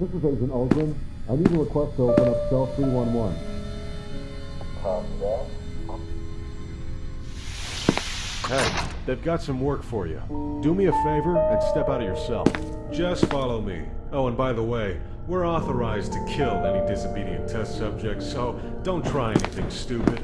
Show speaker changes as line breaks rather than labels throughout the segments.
Control, this is Agent Aldrin. I need a request to open up cell 311.
Hey, they've got some work for you. Do me a favor and step out of your cell. Just follow me. Oh, and by the way, we're authorized to kill any disobedient test subjects, so don't try anything stupid.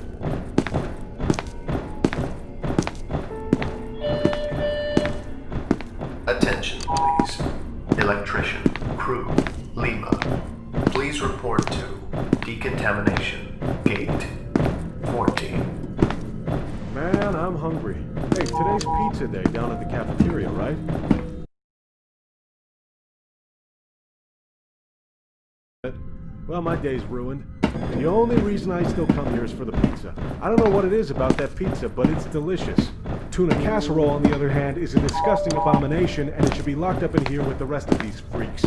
Hey, today's pizza day down at the cafeteria, right? Well, my day's ruined. The only reason I still come here is for the pizza. I don't know what it is about that pizza, but it's delicious. Tuna casserole, on the other hand, is a disgusting abomination, and it should be locked up in here with the rest of these freaks.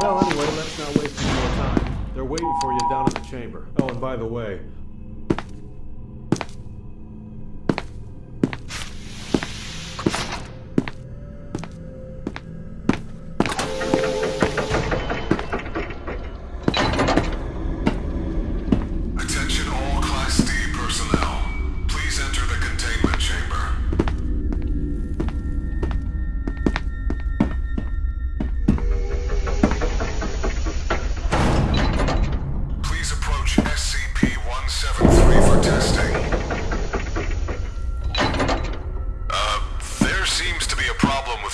Well, anyway, let's not waste any more time. They're waiting for you down in the chamber. Oh, and by the way,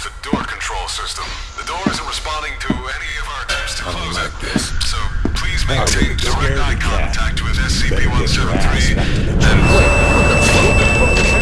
with the door control system. The door isn't responding to any of our attempts to close it. So please maintain direct eye contact with SCP-173 and...